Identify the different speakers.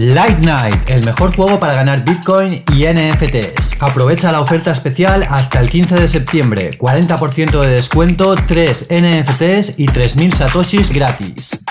Speaker 1: Light Night, el mejor juego para ganar Bitcoin y NFTs. Aprovecha la oferta especial hasta el 15 de septiembre. 40% de descuento, 3 NFTs y 3.000 satoshis gratis.